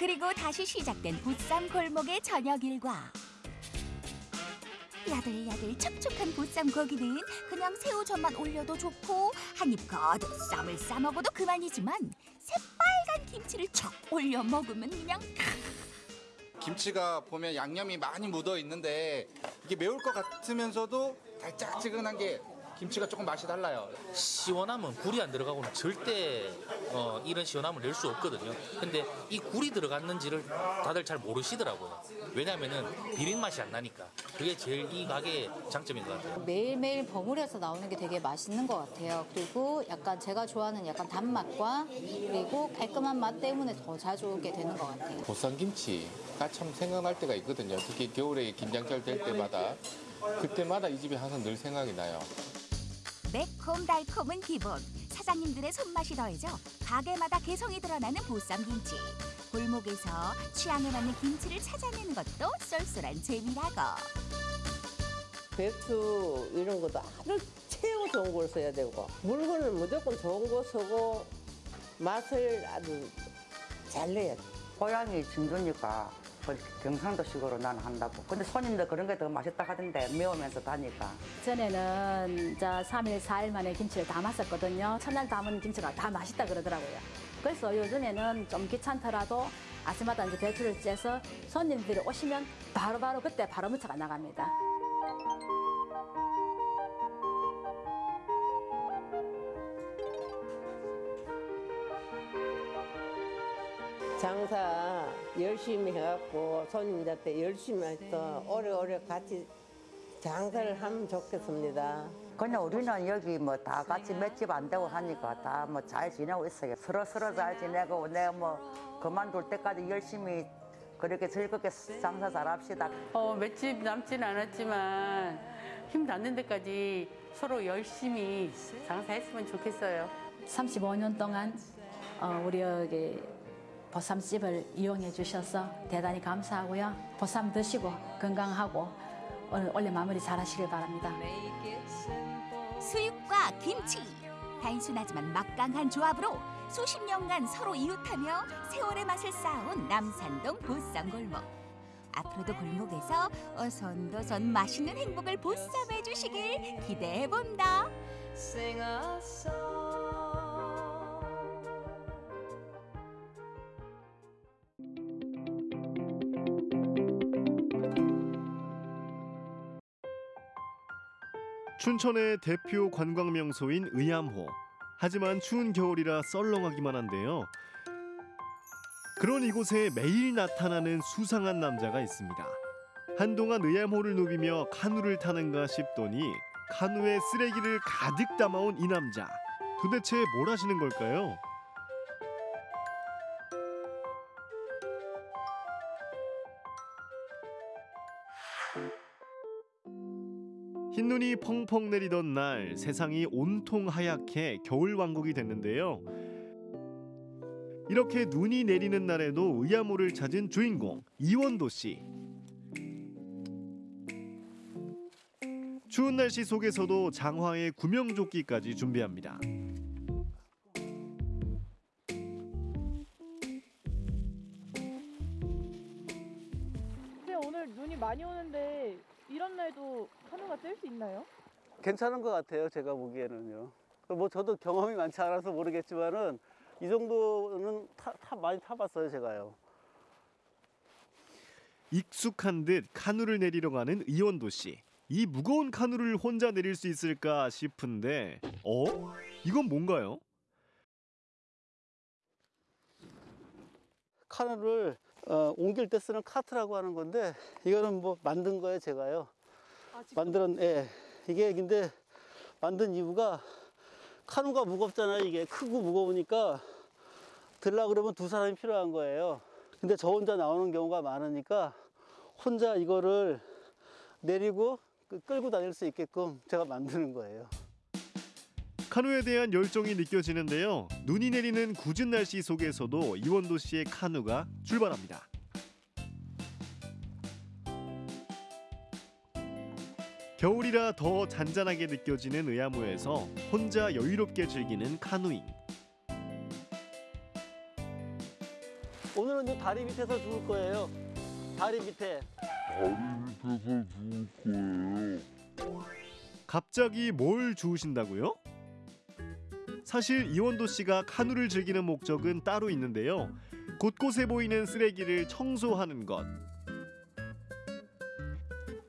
Speaker 23: 그리고 다시 시작된 보쌈 골목의 저녁 일과. 야들야들 촉촉한 보쌈 고기는 그냥 새우젓만 올려도 좋고 한입 가득 쌈을 싸 먹어도 그만이지만 새빨간 김치를 척 올려 먹으면 그냥
Speaker 35: 김치가 보면 양념이 많이 묻어 있는데 이게 매울 것 같으면서도 달짝지근한 게 김치가 조금 맛이 달라요.
Speaker 36: 시원함은 굴이 안 들어가고는 절대 어, 이런 시원함을 낼 수 없거든요. 근데 이 굴이 들어갔는지를 다들 잘 모르시더라고요. 왜냐하면은 비린 맛이 안 나니까. 그게 제일 이 가게의 장점인 것 같아요.
Speaker 37: 매일매일 버무려서 나오는 게 되게 맛있는 것 같아요. 그리고 약간 제가 좋아하는 약간 단맛과 그리고 깔끔한 맛 때문에 더 자주 오게 되는 것 같아요.
Speaker 38: 보쌈 김치가 참 생각날 때가 있거든요. 특히 겨울에 김장철 될 때마다 그때마다 이 집이 항상 늘 생각이 나요.
Speaker 23: 매콤달콤은 기본. 사장님들의 손맛이 더해져 가게마다 개성이 드러나는 보쌈 김치. 골목에서 취향에 맞는 김치를 찾아내는 것도 쏠쏠한 재미라고.
Speaker 34: 배추 이런 것도 아주 최고 좋은 걸 써야 되고 물건을 무조건 좋은 거 쓰고 맛을 아주 잘 내야 돼.
Speaker 33: 고향이 진주니까 그 경상도식으로 나는 한다고. 근데 손님들 그런 게 더 맛있다 하던데 매우면서 다니까.
Speaker 27: 전에는 이제 3일, 4일 만에 김치를 담았었거든요. 첫날 담은 김치가 다 맛있다 그러더라고요. 그래서 요즘에는 좀 귀찮더라도 아침마다 이제 배추를 째서 손님들이 오시면 바로바로 그때 바로 무쳐가 나갑니다.
Speaker 34: 장사 열심히 해갖고 손님들한테 열심히 해서 오래오래 같이 장사를 하면 좋겠습니다.
Speaker 33: 그냥 우리는 여기 뭐 다 같이 맷집 안 되고 하니까 다 뭐 잘 지내고 있어요. 서로 서로 잘 지내고 내가 뭐 그만둘 때까지 열심히 그렇게 즐겁게 장사 잘 합시다.
Speaker 28: 어, 맷집 남진 않았지만 힘 닿는 데까지 서로 열심히 장사했으면 좋겠어요.
Speaker 27: 35년 동안 어, 우리 여기 보쌈집을 이용해 주셔서 대단히 감사하고요. 보쌈 드시고 건강하고 오늘 원래 마무리 잘 하시길 바랍니다.
Speaker 23: 수육과 김치. 단순하지만 막강한 조합으로 수십 년간 서로 이웃하며 세월의 맛을 쌓아온 남산동 보쌈골목. 앞으로도 골목에서 어선도선 맛있는 행복을 보쌈해 주시길 기대해 본다.
Speaker 39: 춘천의 대표 관광 명소인 의암호. 하지만 추운 겨울이라 썰렁하기만 한데요. 그런 이곳에 매일 나타나는 수상한 남자가 있습니다. 한동안 의암호를 누비며 카누를 타는가 싶더니 카누에 쓰레기를 가득 담아온 이 남자. 도대체 뭘 하시는 걸까요? 펑펑 내리던 날 세상이 온통 하얗게 겨울 왕국이 됐는데요. 이렇게 눈이 내리는 날에도 의암호를 찾은 주인공 이원도 씨. 추운 날씨 속에서도 장화에 구명조끼까지 준비합니다.
Speaker 40: 괜찮은 것 같아요. 제가 보기에는요. 뭐 저도 경험이 많지 않아서 모르겠지만은 이 정도는 타, 타- 많이 타봤어요. 제가요.
Speaker 39: 익숙한 듯 카누를 내리러 가는 이원도 씨. 이 무거운 카누를 혼자 내릴 수 있을까 싶은데, 어? 이건 뭔가요?
Speaker 40: 카누를 어, 옮길 때 쓰는 카트라고 하는 건데 이거는 뭐 만든 거예요. 제가요. 만들었, 예. 이게 근데 만든 이유가 카누가 무겁잖아요. 이게 크고 무거우니까 들라 그러면 두 사람이 필요한 거예요. 근데 저 혼자 나오는 경우가 많으니까 혼자 이거를 내리고 그- 끌고 다닐 수 있게끔 제가 만드는 거예요.
Speaker 39: 카누에 대한 열정이 느껴지는데요. 눈이 내리는 궂은 날씨 속에서도 이원도 씨의 카누가 출발합니다. 겨울이라 더 잔잔하게 느껴지는 의암호에서 혼자 여유롭게 즐기는 카누잉.
Speaker 40: 오늘은 이 다리 밑에서 죽을 거예요. 다리 밑에.
Speaker 39: 갑자기 뭘 주우신다고요? 사실 이원도 씨가 카누를 즐기는 목적은 따로 있는데요. 곳곳에 보이는 쓰레기를 청소하는 것.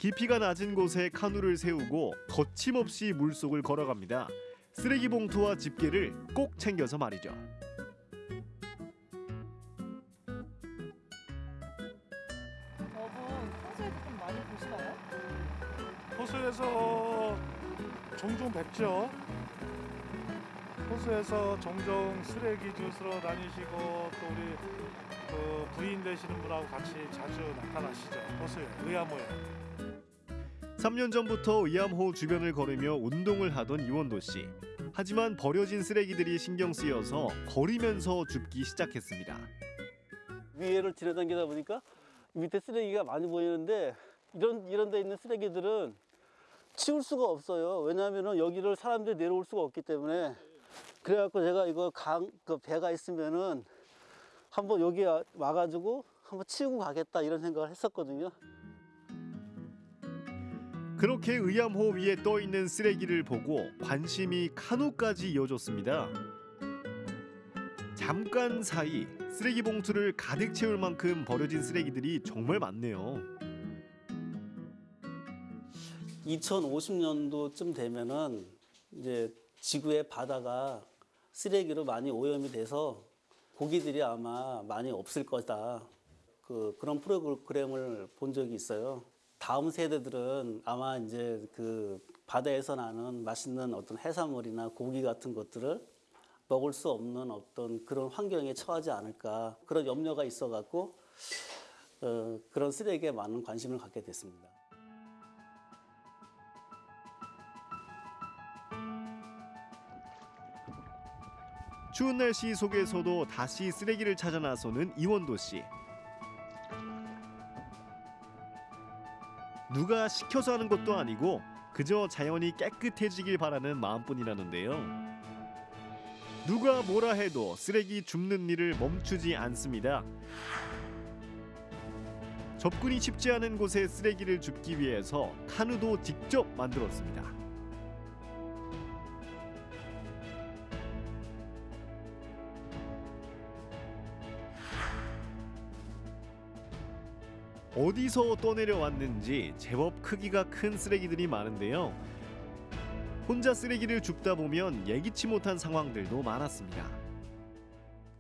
Speaker 39: 깊이가 낮은 곳에 카누를 세우고 거침없이 물속을 걸어갑니다. 쓰레기 봉투와 집게를 꼭 챙겨서 말이죠.
Speaker 41: 저분 평소에도 좀 많이 보시나요?
Speaker 42: 호수에서 종종 뵙죠. 호수에서 종종 쓰레기 주스러 다니시고 또 우리 그 부인 되시는 분하고 같이 자주 나타나시죠. 호수에 의암호에.
Speaker 39: 3년 전부터 의암호 주변을 걸으며 운동을 하던 이원도 씨. 하지만 버려진 쓰레기들이 신경 쓰여서 걸으면서 줍기 시작했습니다.
Speaker 40: 위에를 지나다니다 보니까 밑에 쓰레기가 많이 보이는데 이런 이런 데 있는 쓰레기들은 치울 수가 없어요. 왜냐하면 여기를 사람들이 내려올 수가 없기 때문에 그래갖고 제가 이거 강 그 배가 있으면은 한번 여기 와- 와가지고 한번 치우고 가겠다 이런 생각을 했었거든요.
Speaker 39: 그렇게 의암호 위에 떠 있는 쓰레기를 보고 관심이 카누까지 이어졌습니다. 잠깐 사이 쓰레기 봉투를 가득 채울 만큼 버려진 쓰레기들이 정말 많네요.
Speaker 40: 2050년도쯤 되면은 이제 지구의 바다가 쓰레기로 많이 오염이 돼서 고기들이 아마 많이 없을 거다. 그 그런 프로그램을 본 적이 있어요. 다음 세대들은 아마 이제 그 바다에서 나는 맛있는 어떤 해산물이나 고기 같은 것들을 먹을 수 없는 어떤 그런 환경에 처하지 않을까 그런 염려가 있어 갖고 어, 그런 쓰레기에 많은 관심을 갖게 됐습니다.
Speaker 39: 추운 날씨 속에서도 다시 쓰레기를 찾아 나서는 이원도 씨. 누가 시켜서 하는 것도 아니고 그저 자연이 깨끗해지길 바라는 마음뿐이라는데요. 누가 뭐라 해도 쓰레기 줍는 일을 멈추지 않습니다. 접근이 쉽지 않은 곳에 쓰레기를 줍기 위해서 카누도 직접 만들었습니다. 어디서 떠내려왔는지 제법 크기가 큰 쓰레기들이 많은데요. 혼자 쓰레기를 줍다 보면 예기치 못한 상황들도 많았습니다.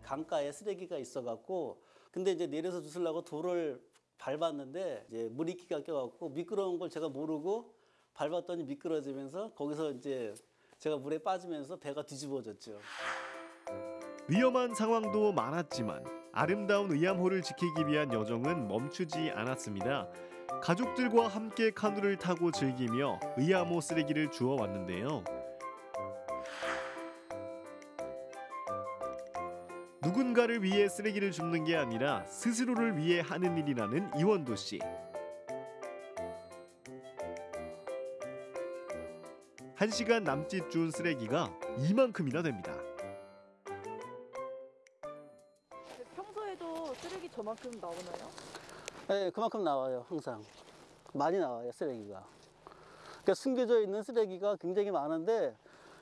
Speaker 40: 강가에 쓰레기가 있어갖고 근데 이제 내려서 주스려고 돌을 밟았는데 이제 물이끼가 껴갖고 미끄러운 걸 제가 모르고 밟았더니 미끄러지면서 거기서 이제 제가 물에 빠지면서 배가 뒤집어졌죠.
Speaker 39: 위험한 상황도 많았지만 아름다운 의암호를 지키기 위한 여정은 멈추지 않았습니다. 가족들과 함께 카누를 타고 즐기며 의암호 쓰레기를 주워 왔는데요. 누군가를 위해 쓰레기를 줍는 게 아니라 스스로를 위해 하는 일이라는 이원도 씨. 한 시간 남짓 준 쓰레기가 이만큼이나 됩니다.
Speaker 41: 저만큼 나오나요?
Speaker 40: 네, 그만큼 나와요, 항상. 많이 나와요, 쓰레기가. 그러니까 숨겨져 있는 쓰레기가 굉장히 많은데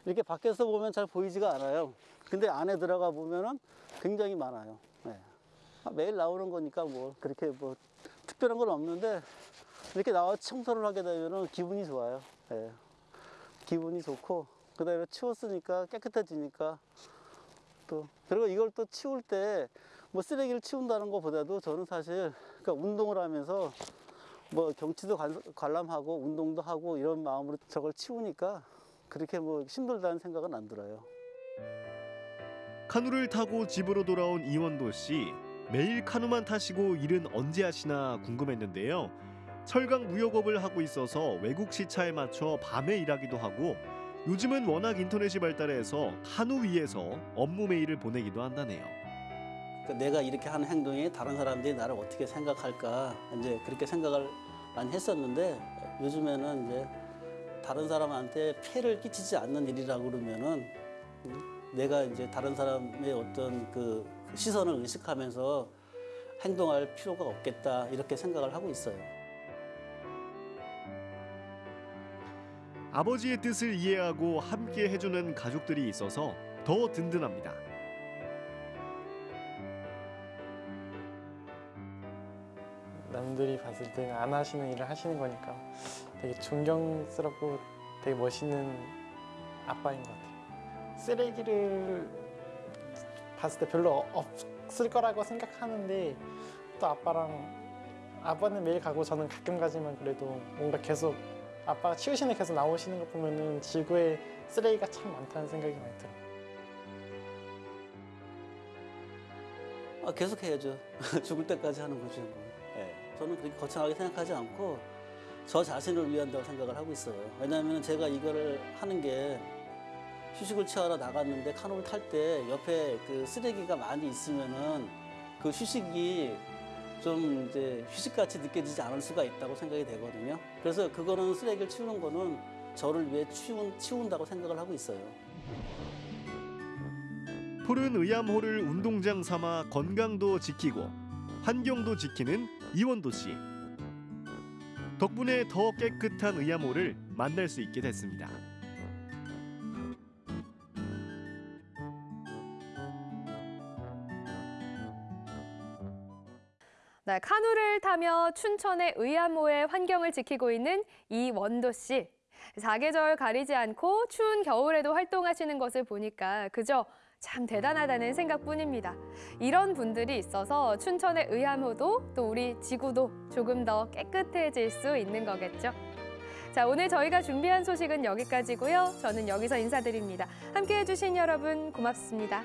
Speaker 40: 이렇게 밖에서 보면 잘 보이지가 않아요. 근데 안에 들어가 보면은 굉장히 많아요. 네. 아, 매일 나오는 거니까 뭐 그렇게 뭐 특별한 건 없는데 이렇게 나와 청소를 하게 되면은 기분이 좋아요. 네. 기분이 좋고 그 다음에 치웠으니까 깨끗해지니까 또 그리고 이걸 또 치울 때 뭐 쓰레기를 치운다는 것보다도 저는 사실 그러니까 운동을 하면서 뭐 경치도 관- 관람하고 운동도 하고 이런 마음으로 저걸 치우니까 그렇게 뭐 힘들다는 생각은 안 들어요.
Speaker 39: 카누를 타고 집으로 돌아온 이원도 씨. 매일 카누만 타시고 일은 언제 하시나 궁금했는데요. 철강 무역업을 하고 있어서 외국 시차에 맞춰 밤에 일하기도 하고 요즘은 워낙 인터넷이 발달해서 카누 위에서 업무 메일을 보내기도 한다네요.
Speaker 40: 그러니까 내가 이렇게 하는 행동이 다른 사람들이 나를 어떻게 생각할까 이제 그렇게 생각을 많이 했었는데 요즘에는 이제 다른 사람한테 피해를 끼치지 않는 일이라고 그러면은 음, 내가 이제 다른 사람의 어떤 그 시선을 의식하면서 행동할 필요가 없겠다 이렇게 생각을 하고 있어요.
Speaker 39: 아버지의 뜻을 이해하고 함께 해주는 가족들이 있어서 더 든든합니다.
Speaker 43: 남들이 봤을 때는 안 하시는 일을 하시는 거니까 되게 존경스럽고 되게 멋있는 아빠인 것 같아요. 쓰레기를 봤을 때 별로 없을 거라고 생각하는데 또 아빠랑 아빠는 매일 가고 저는 가끔 가지만 그래도 뭔가 계속 아빠가 치우시는 계속 나오시는 거 보면은 지구에 쓰레기가 참 많다는 생각이 많이 들어요.
Speaker 40: 아, 계속 해야죠. 죽을 때까지 하는 거죠. 저는 그렇게 거창하게 생각하지 않고 저 자신을 위한다고 생각을 하고 있어요. 왜냐하면 제가 이거를 하는 게 휴식을 취하러 나갔는데 카누를 탈 때 옆에 그 쓰레기가 많이 있으면은 그 휴식이 좀 이제 휴식같이 느껴지지 않을 수가 있다고 생각이 되거든요. 그래서 그거는 쓰레기를 치우는 거는 저를 위해 치운, 치운다고 생각을 하고 있어요.
Speaker 39: 푸른 의암호를 운동장 삼아 건강도 지키고 환경도 지키는 이원도 씨. 덕분에 더 깨끗한 의암호를 만날 수 있게 됐습니다.
Speaker 2: 네, 카누를 타며 춘천의 의암호의 환경을 지키고 있는 이원도 씨. 사계절 가리지 않고 추운 겨울에도 활동하시는 것을 보니까 그저 참 대단하다는 생각뿐입니다. 이런 분들이 있어서 춘천의 의암호도 또 우리 지구도 조금 더 깨끗해질 수 있는 거겠죠. 자, 오늘 저희가 준비한 소식은 여기까지고요. 저는 여기서 인사드립니다. 함께해 주신 여러분 고맙습니다.